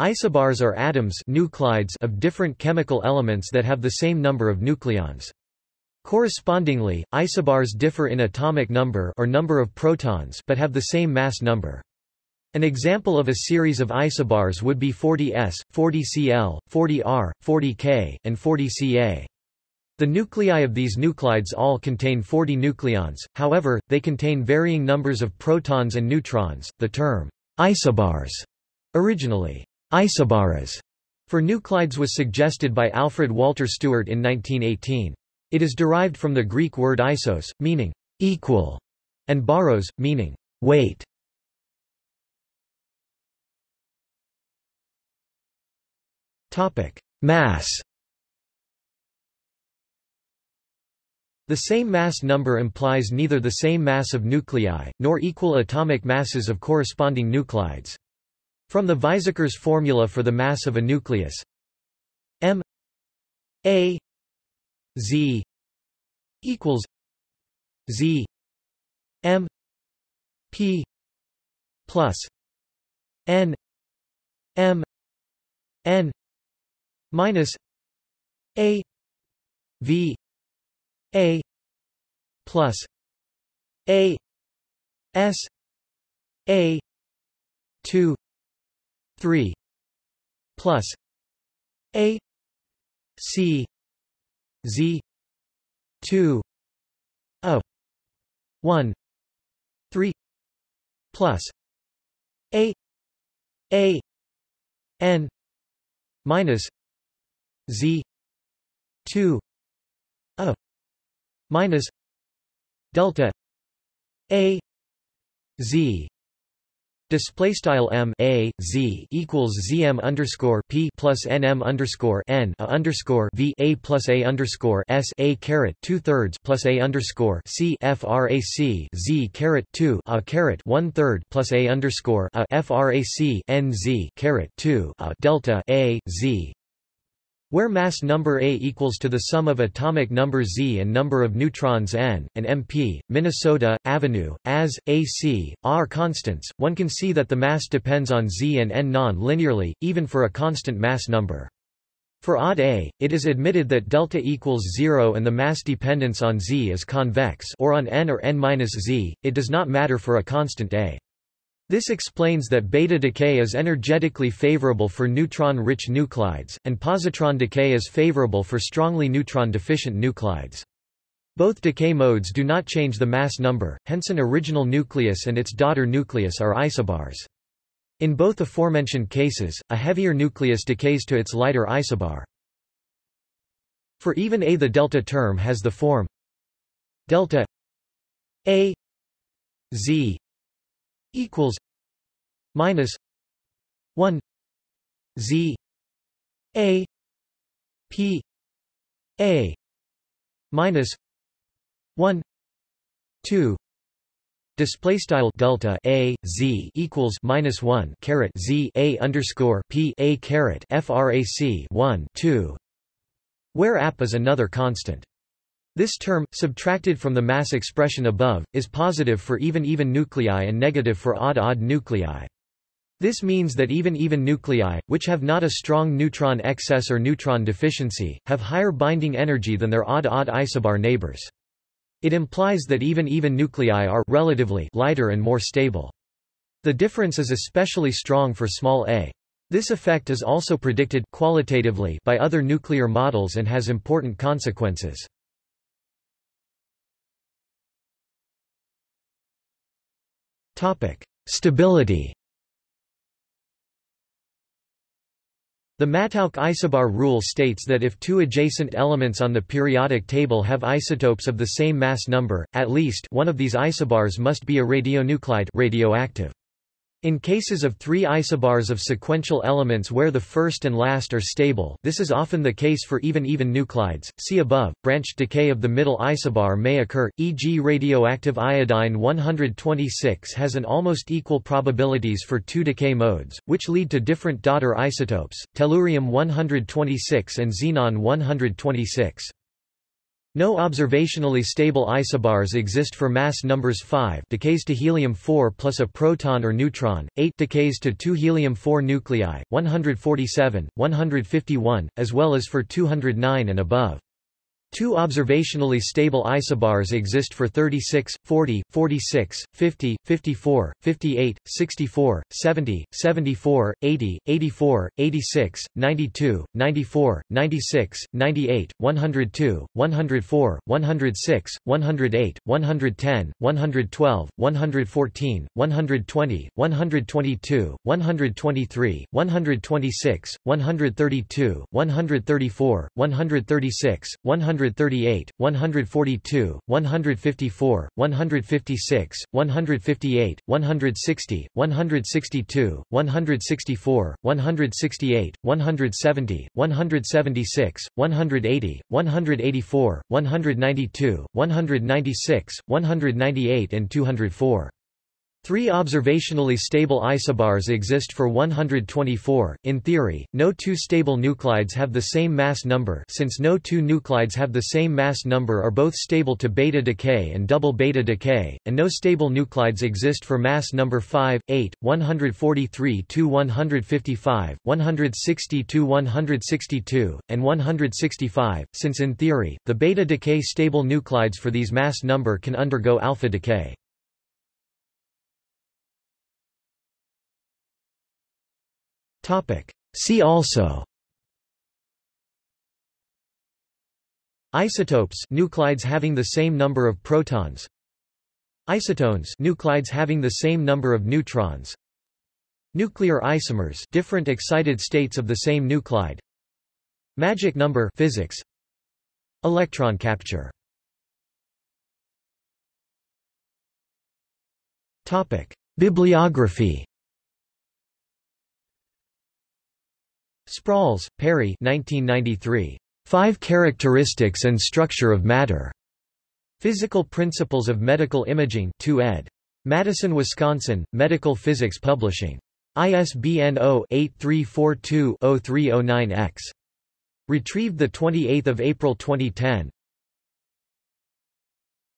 Isobars are atoms nuclides of different chemical elements that have the same number of nucleons. Correspondingly, isobars differ in atomic number or number of protons but have the same mass number. An example of a series of isobars would be 40S, 40Cl, 40R, 40K, and 40Ca. The nuclei of these nuclides all contain 40 nucleons, however, they contain varying numbers of protons and neutrons. The term isobars, originally isobares, for nuclides was suggested by Alfred Walter Stewart in 1918. It is derived from the Greek word isos, meaning equal, and baros, meaning weight. Mass The same mass number implies neither the same mass of nuclei, nor equal atomic masses of corresponding nuclides. From the Weizsäcker's formula for the mass of a nucleus. M a z equals z m p plus n m n minus a v a plus a s a 2 3 plus a c z 2 a 1 3 plus a a n minus z 2 a minus delta a z Display style m a z equals zm underscore p plus nm underscore n a underscore v a plus a underscore s a caret two thirds plus a underscore c frac z caret two a caret one third plus a underscore a frac n z caret two a delta a z where mass number A equals to the sum of atomic number Z and number of neutrons n, and MP, Minnesota, Avenue, as, AC, are constants, one can see that the mass depends on Z and n non-linearly, even for a constant mass number. For odd A, it is admitted that delta equals zero and the mass dependence on Z is convex or on n or n-z, it does not matter for a constant A. This explains that beta decay is energetically favorable for neutron-rich nuclides, and positron decay is favorable for strongly neutron-deficient nuclides. Both decay modes do not change the mass number, hence an original nucleus and its daughter nucleus are isobars. In both aforementioned cases, a heavier nucleus decays to its lighter isobar. For even A the delta term has the form delta A Z equals minus 1 z a p a minus 1 2 Display style delta a z equals minus one caret z a underscore p a caret frac one two, where ap is another constant. This term, subtracted from the mass expression above, is positive for even-even nuclei and negative for odd-odd nuclei. This means that even-even nuclei, which have not a strong neutron excess or neutron deficiency, have higher binding energy than their odd-odd isobar neighbors. It implies that even-even nuclei are relatively lighter and more stable. The difference is especially strong for small a. This effect is also predicted qualitatively by other nuclear models and has important consequences. Stability The Mattauch isobar rule states that if two adjacent elements on the periodic table have isotopes of the same mass number, at least one of these isobars must be a radionuclide radioactive. In cases of three isobars of sequential elements where the first and last are stable this is often the case for even-even nuclides, see above, branched decay of the middle isobar may occur, e.g. radioactive iodine-126 has an almost equal probabilities for two decay modes, which lead to different daughter isotopes, tellurium-126 and xenon-126. No observationally stable isobars exist for mass numbers 5 decays to helium-4 plus a proton or neutron, 8 decays to 2 helium-4 nuclei, 147, 151, as well as for 209 and above. Two observationally stable isobars exist for 36, 40, 46, 50, 54, 58, 64, 70, 74, 80, 84, 86, 92, 94, 96, 98, 102, 104, 106, 108, 110, 112, 114, 120, 122, 123, 126, 132, 134, 136, 100 138, 142, 154, 156, 158, 160, 162, 164, 168, 170, 176, 180, 184, 192, 196, 198 and 204. Three observationally stable isobars exist for 124. In theory, no two stable nuclides have the same mass number since no two nuclides have the same mass number are both stable to beta decay and double beta decay, and no stable nuclides exist for mass number 5, 8, 143-155, 160-162, and 165, since in theory, the beta decay stable nuclides for these mass number can undergo alpha decay. Topic. See also. Isotopes nuclides having the same number of protons. Isotones nuclides having the same number of neutrons. Nuclear isomers different excited states of the same nuclide. Magic number physics. Electron capture. Topic. Bibliography Sprawls, Perry 1993. Five Characteristics and Structure of Matter. Physical Principles of Medical Imaging 2 ed. Madison, Wisconsin, Medical Physics Publishing. ISBN 0-8342-0309-X. Retrieved 28 April 2010.